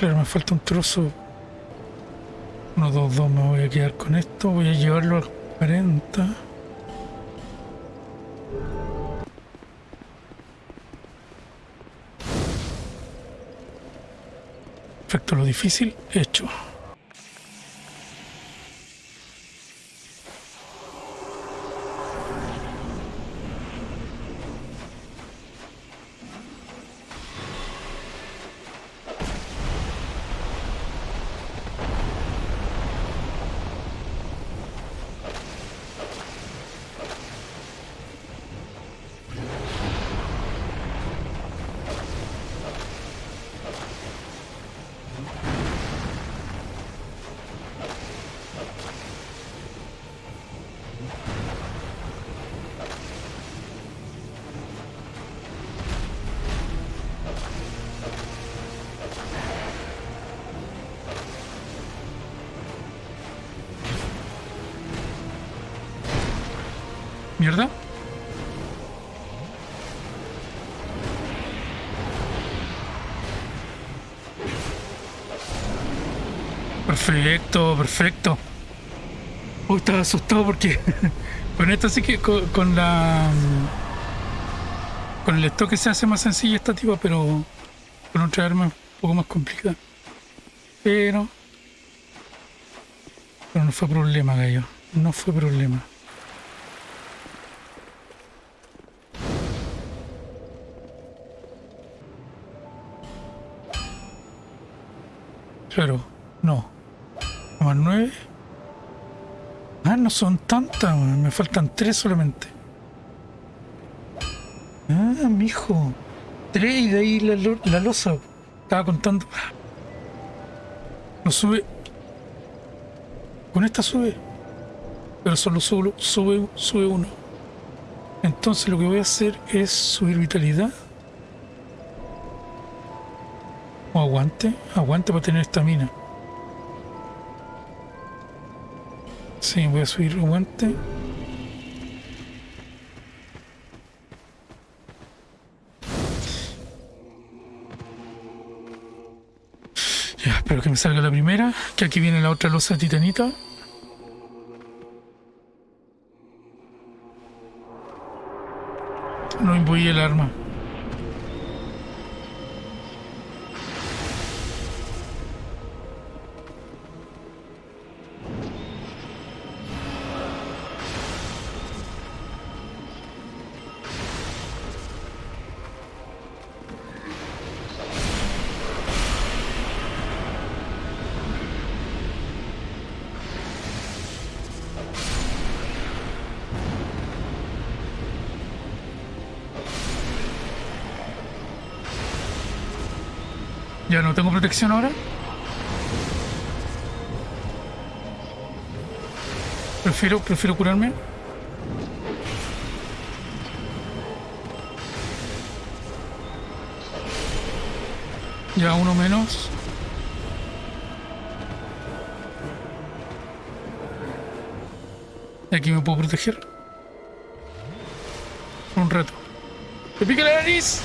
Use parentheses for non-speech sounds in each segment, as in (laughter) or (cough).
Claro, me falta un trozo. 1, 2, 2, me voy a quedar con esto. Voy a llevarlo al 40. Perfecto, lo difícil hecho. Mierda. Perfecto, perfecto. Uy, estaba asustado porque (laughs) con esto sí que con, la con el estoque se hace más sencilla esta tipa, pero con otra arma un poco más complicada. Pero pero no fue problema, gallo. No fue problema. Claro, no. Más nueve. Ah, no son tantas, me faltan tres solamente. Ah, mijo. Tres y de ahí la, lo- la losa. Estaba contando. No sube. Con esta sube. Pero solo sube, sube, sube uno. Entonces lo que voy a hacer es subir vitalidad. Aguante. Aguante para tener estamina. Sí, voy a subir aguante. Ya, espero que me salga la primera. Que aquí viene la otra losa titanita. No imbuí el arma. No tengo protección ahora. Prefiero, prefiero curarme. Ya uno menos. Y aquí me puedo proteger. Un rato. ¡Te pica la nariz!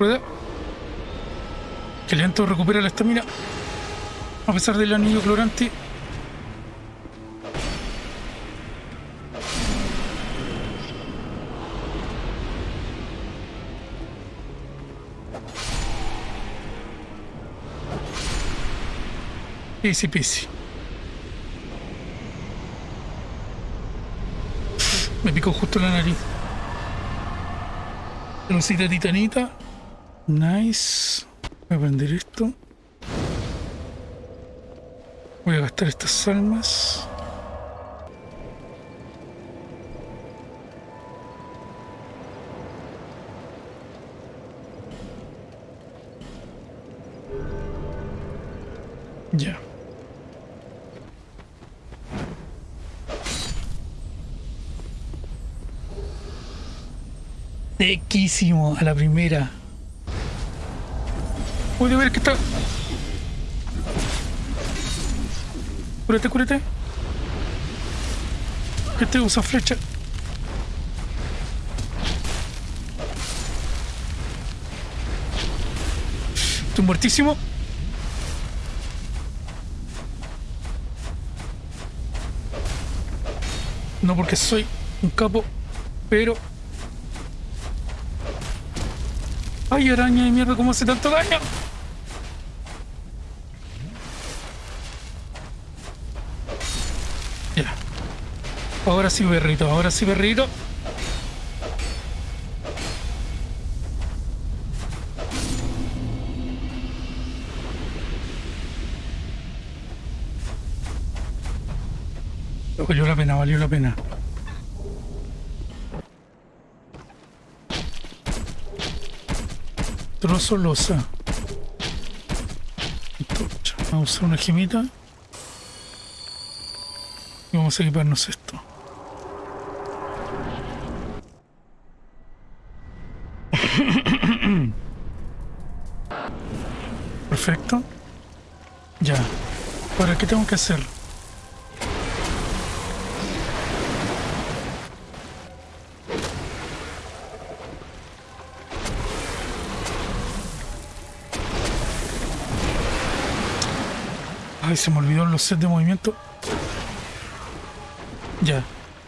Rueda. Que lento recupera la estamina. A pesar del anillo clorante. Easy peasy. Me picó justo la nariz. Lucita titanita. Nice. Voy a prender esto. Voy a gastar estas almas. Ya. Tequísimo a la primera. Pude ver que está... Cúrate, cúrate. Que te usa flecha. Estoy muertísimo. No porque soy un capo, pero... ¡Ay, araña de mierda! ¿Cómo hace tanto daño? Ahora sí, berrito. Ahora sí, berrito. Valió la pena, valió la pena. Trozo losa. Vamos a usar una gemita. Y vamos a equiparnos esto. Perfecto. Ya. Ahora, ¿qué tengo que hacer? Ay, se me olvidó los sets de movimiento. Ya.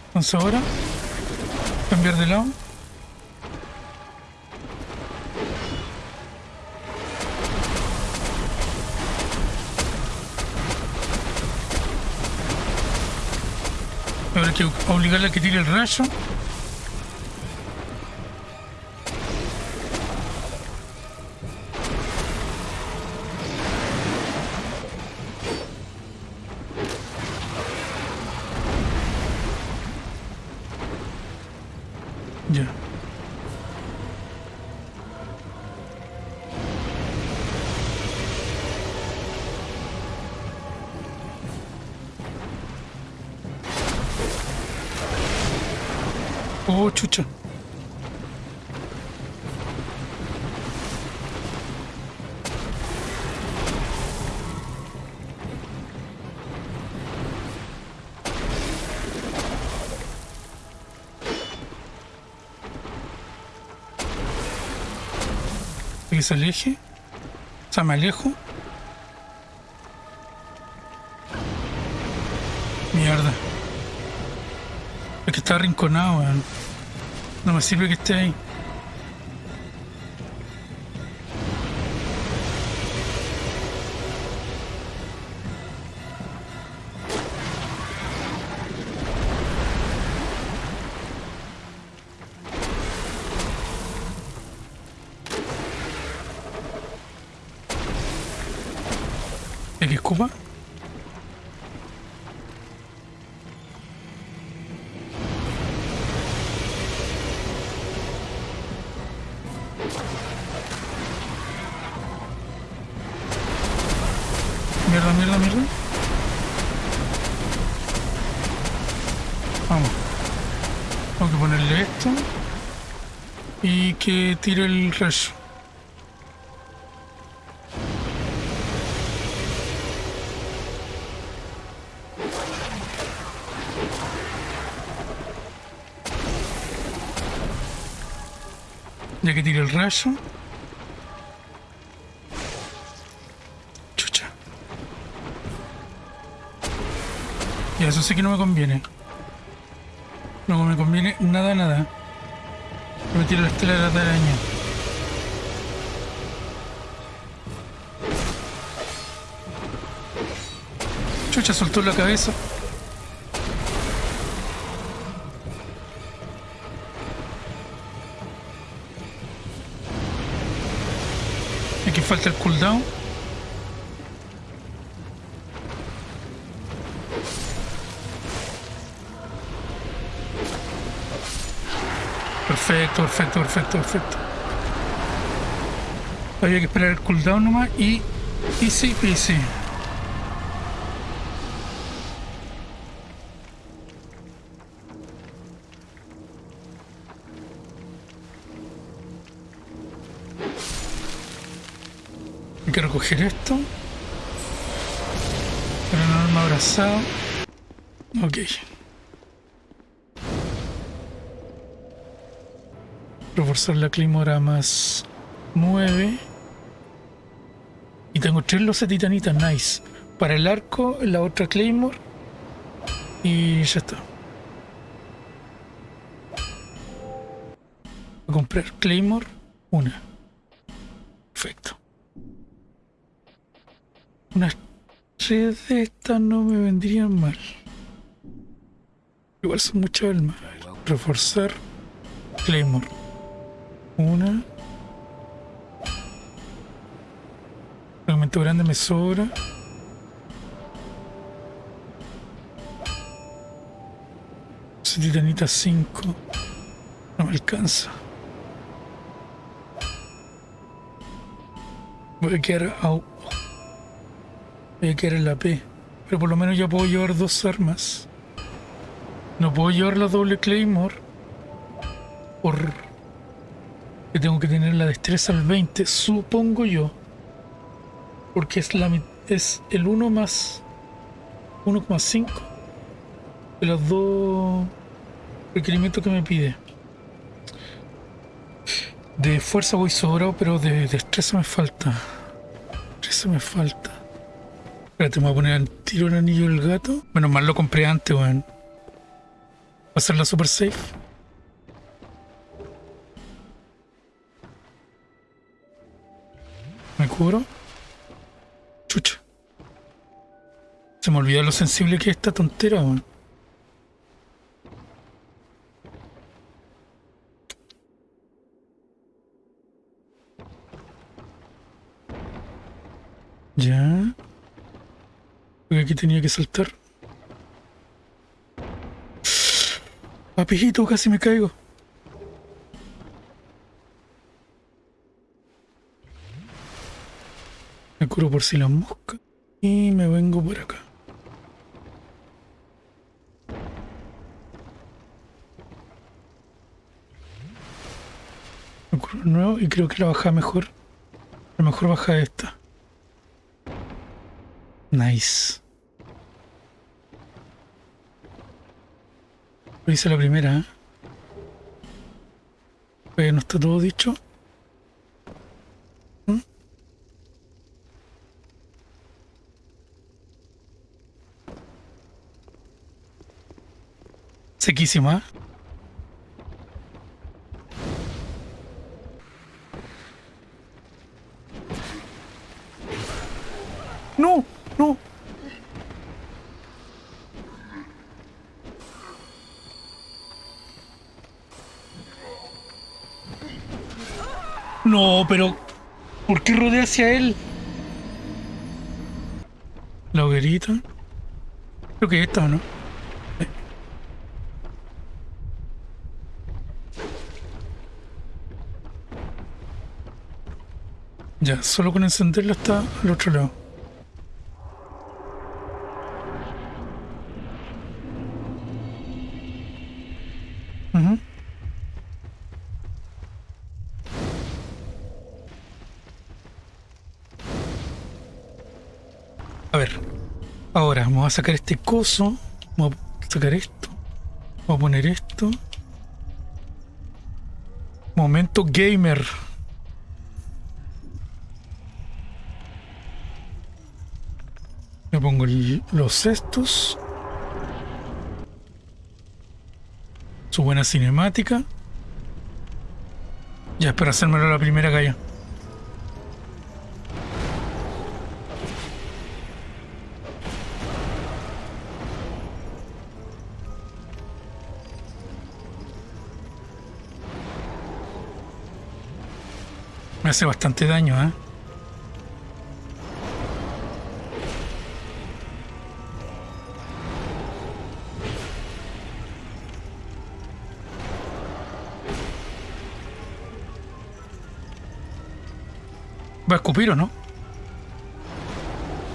Entonces ahora, cambiar de lado. Obligarle a que tire el rayo. Oh, chucha. que se aleje. O sea, me alejo. Es que está arrinconado. No me sirve que esté ahí. ¿El que escupa? Tire el rayo. Ya que tire el rayo. Chucha. Y eso sí que no me conviene. No me conviene nada, nada. Me tiro la estela de araña. Chucha soltó la cabeza. Aquí falta el cooldown. Perfecto, perfecto, perfecto, perfecto. Había que esperar el cooldown nomás y easy peasy. Hay que recoger esto. Para no abrazado. Ok. Reforzar la climora más 9. Y tengo tres loses titanitas, nice. Para el arco, la otra Claymore. Y ya está. Voy a comprar Claymore, una. Perfecto. Unas tres de estas no me vendrían mal. Igual son muchas almas. Reforzar Claymore. Una. Fragmento grande me sobra. Titanita 5. No me alcanza. Voy a quedar a... Voy a quedar en la P. Pero por lo menos ya puedo llevar dos armas. No puedo llevar la doble Claymore. Por... Que tengo que tener la destreza al 20, supongo yo. Porque es, la, es el 1 más 1,5 de los dos requerimientos que me pide. De fuerza voy sobrado, pero de destreza me falta. Destreza me falta. Espérate, me voy a poner al tiro el anillo del gato. Menos mal lo compré antes, weón. Va a ser la super safe. Chucha. Se me olvidó lo sensible que es esta tontera, weón. Ya. Porque aquí tenía que saltar. Papijito, casi me caigo. Por si la mosca. Y me vengo por acá. De nuevo y creo que la baja mejor. La mejor baja esta. Nice. Lo hice la primera, ¿eh? Pero no está todo dicho. Sequísima. ¿eh? ¡No! ¡No! No, pero... ¿Por qué rodea hacia él? La hoguerita. Creo que esta, ¿o no? Ya, solo con encenderla está al otro lado. A ver, ahora vamos a sacar este coso, vamos a sacar esto, vamos a poner esto. Momento gamer. Me pongo el- los cestos. Su buena cinemática. Ya espero hacérmelo la primera galla. Me hace bastante daño, ¿eh? ¿Va a escupir o no?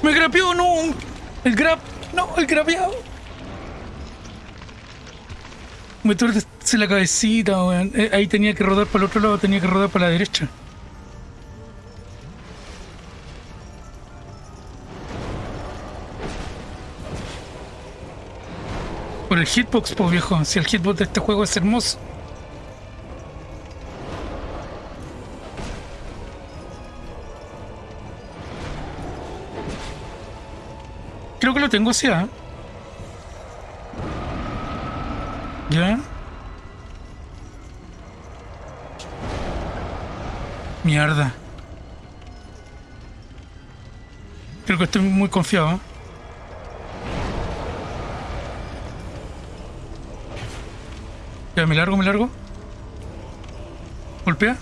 ¡Me grapeó! ¡No! ¡El grab! ¡No! ¡El grapeado! Me tuerce la cabecita, weón. Eh, ahí tenía que rodar para el otro lado, tenía que rodar para la derecha. Por el hitbox, pues viejo. Si el hitbox de este juego es hermoso. Tengo así, ¿ah? ¿Ya? Mierda. Creo que estoy muy confiado. ¿eh? Ya, me largo, me largo. Golpea.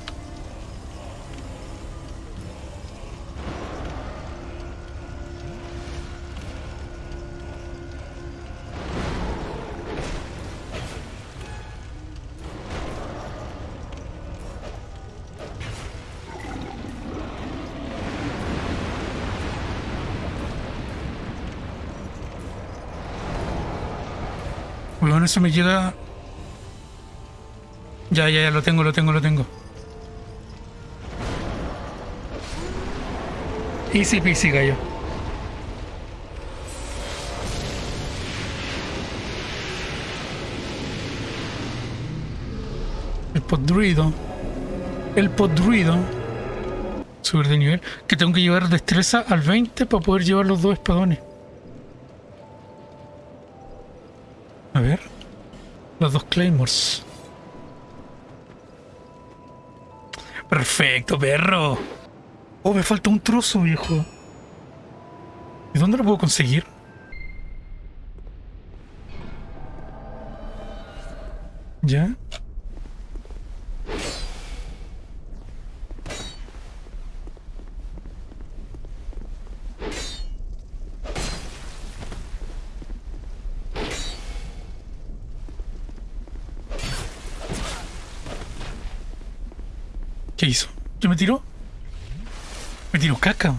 Bueno, eso me llega... Ya, ya, ya, lo tengo, lo tengo, lo tengo. Easy peasy, gallo. El podruido. El podruido. Subir de nivel. Que tengo que llevar destreza al 20 para poder llevar los dos espadones. Los dos Claymores. Perfecto, perro. Oh, me falta un trozo, viejo. ¿Y dónde lo puedo conseguir? ¿Ya? ¿Qué hizo? ¿Qué me tiró? Me tiró caca.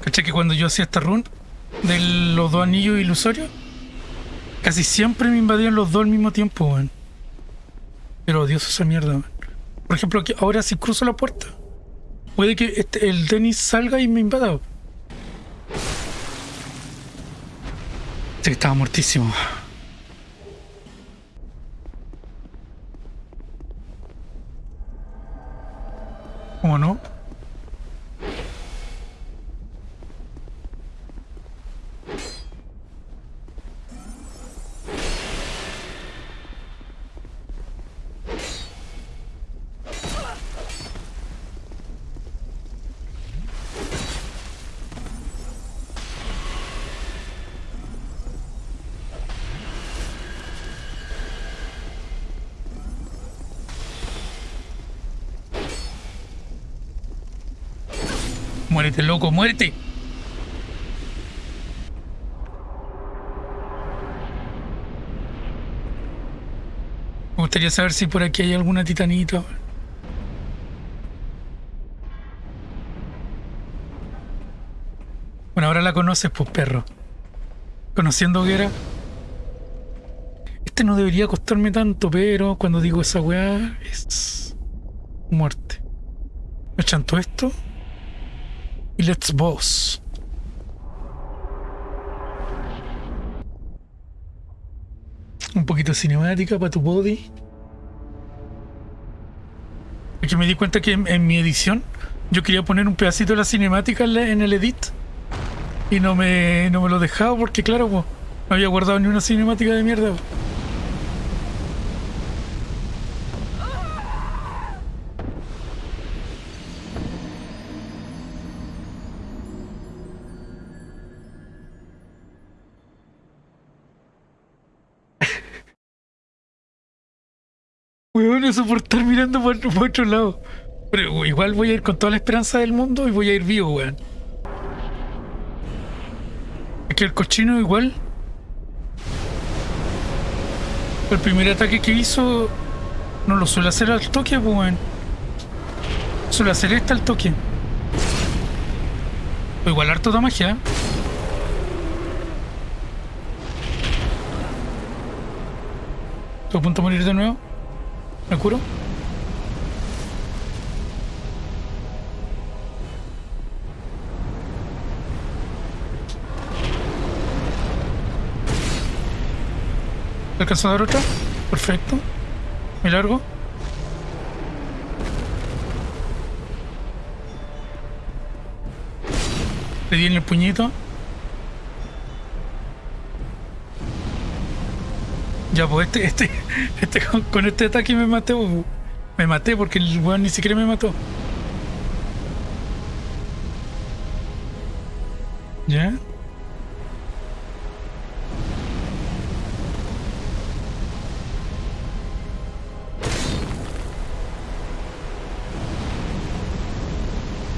¿Cachai que cuando yo hacía esta run de los dos anillos ilusorios? Casi siempre me invadían los dos al mismo tiempo, weón. Pero odioso esa mierda, weón. Por ejemplo, ahora si cruzo la puerta, puede que este, el Dennis salga y me invada. Este que estaba muertísimo. Muérete, loco, muérete. Me gustaría saber si por aquí hay alguna titanita. Bueno, ahora la conoces, pues perro. Conociendo Hoguera. Este no debería costarme tanto, pero cuando digo esa weá es muerte. ¿Me chanto esto? Y let's boss. Un poquito de cinemática para tu body. Es que me di cuenta que en, mi edición yo quería poner un pedacito de la cinemática en, el edit. Y no me, no me lo dejaba porque, claro, no había guardado ni una cinemática de mierda. Weón, no soportar mirando por otro lado. Pero igual voy a ir con toda la esperanza del mundo y voy a ir vivo, weón. Es que el cochino igual. El primer ataque que hizo no lo suele hacer al toque, pues, weón. Suele hacer esta al toque. O igual harto de magia. ¿eh? Estoy a punto de morir de nuevo. ¿Me curo? ¿Alcanzo a dar otra? Perfecto. Me largo. Le di en el puñito. Ya, pues este, este, este con, este ataque me maté. pues. Me maté porque el weón ni siquiera me mató. ¿Ya?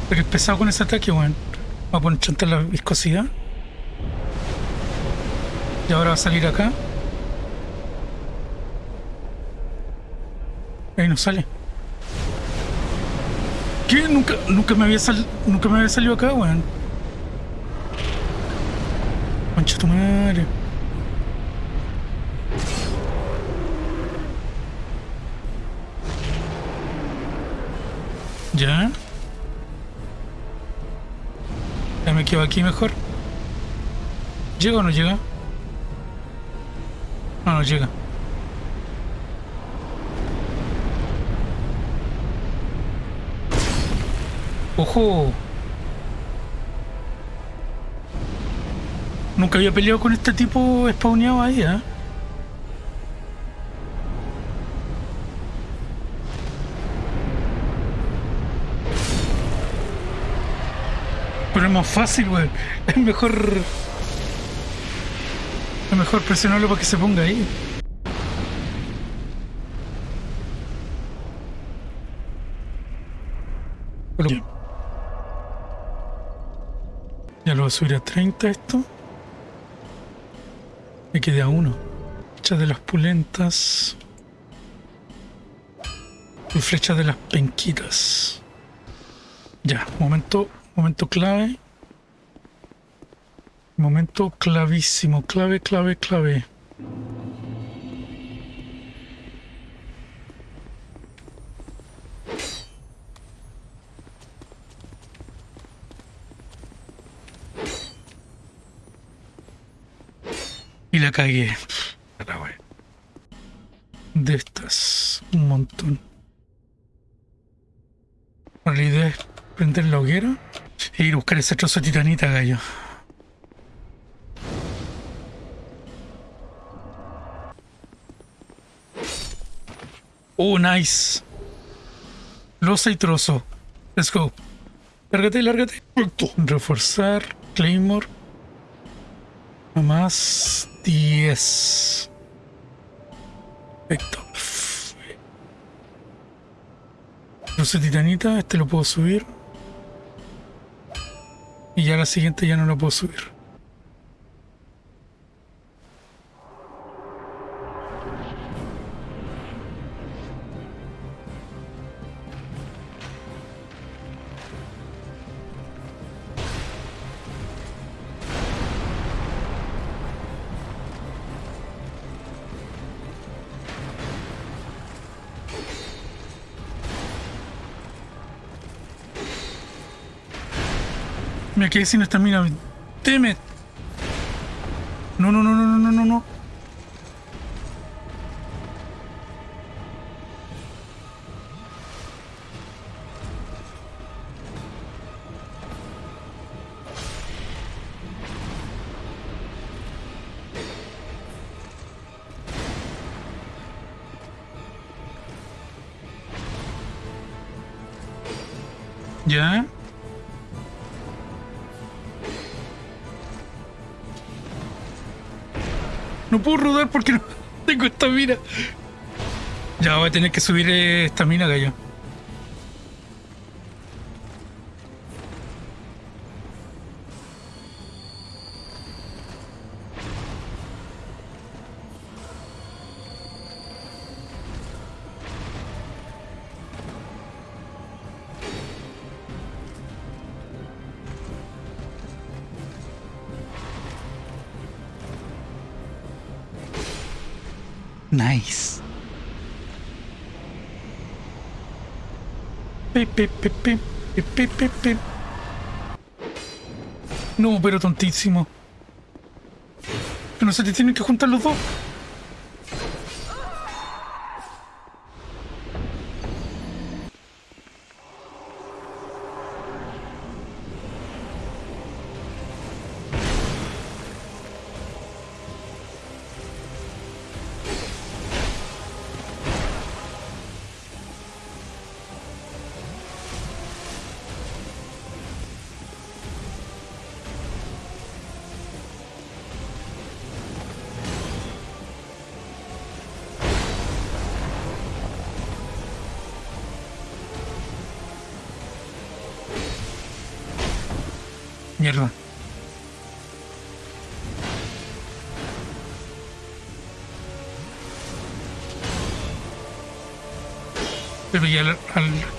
Pero es pesado con ese ataque, weón. Va a poner chanta la viscosidad. Y ahora va a salir acá. Ahí no sale. ¿Qué? Nunca, nunca me había sal, nunca me había salido acá, weón. Concha tu madre. Ya. Ya me quedo aquí mejor. ¿Llega o no llega? No, no llega. ¡Ojo! Nunca había peleado con este tipo spawneado ahí, ¿eh? Pero es más fácil, weón. Es mejor... Es mejor presionarlo para que se ponga ahí. A subir a 30 esto. Me queda uno. Flecha de las pulentas. Y flecha de las penquitas. Ya, momento, momento clave. Momento clavísimo, clave, clave, clave. La cagué. La wea. De estas, un montón. La idea es prender la hoguera e ir a buscar ese trozo de titanita, gallo. Oh, nice. Losa y trozo. Let's go. Lárgate, lárgate. Reforzar. Claymore. A más 10. Perfecto. De titanita. Este lo puedo subir. Y ya la siguiente ya no lo puedo subir. Me quedé sin estamina. Teme. No, No puedo rodar porque no tengo estamina. Ya voy a tener que subir eh, estamina, gallo. Nice. Pe, pe, pe. No, pero tontísimo. Que no se te tienen que juntar los dos. Mierda. Pegué al, al...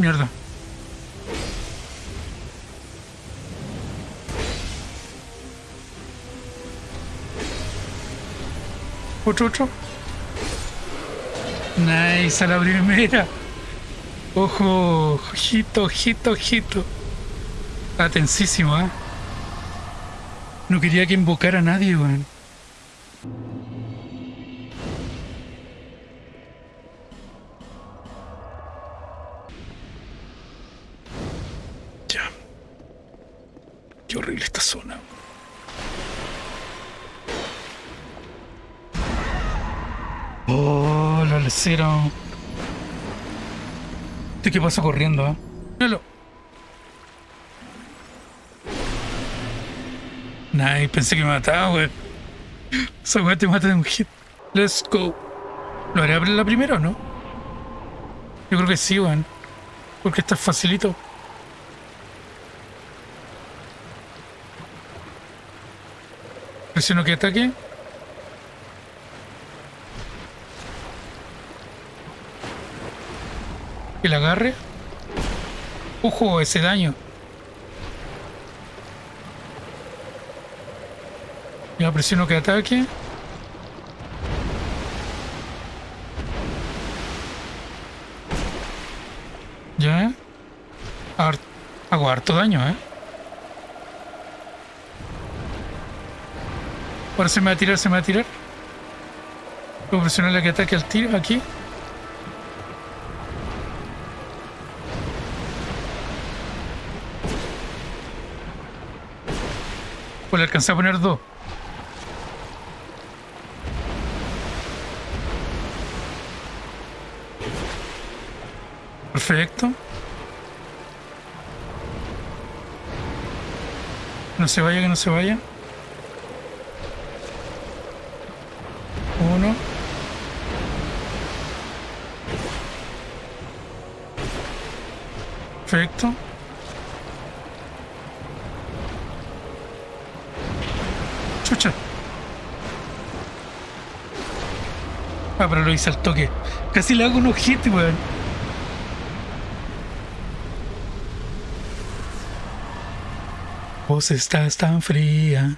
Mierda. Otro, otro. Nice, a la primera. Ojo, ojito, ojito, ojito. Está tensísimo, ¿eh? No quería que invocara a nadie, weón. ¿Este qué pasa corriendo, eh? Míralo. Nice, pensé que me mataba, weón. Esa weá te mata de un hit. Let's go. ¿Lo haré abrir la primera o no? Yo creo que sí, weón. Porque está facilito. Presiono que ataque. Que la agarre. Ojo, ese daño. Ya presiono que ataque. Ya. Hago harto daño, ¿eh? Ahora se me va a tirar, se me va a tirar. Puedo presionarle que ataque al tiro aquí. Pues le alcancé a poner dos. Perfecto. No se vaya, que no se vaya. Uno. Perfecto. Chucha. Ah, pero lo hice al toque. Casi le hago unos hits, weón. Vos estás tan fría.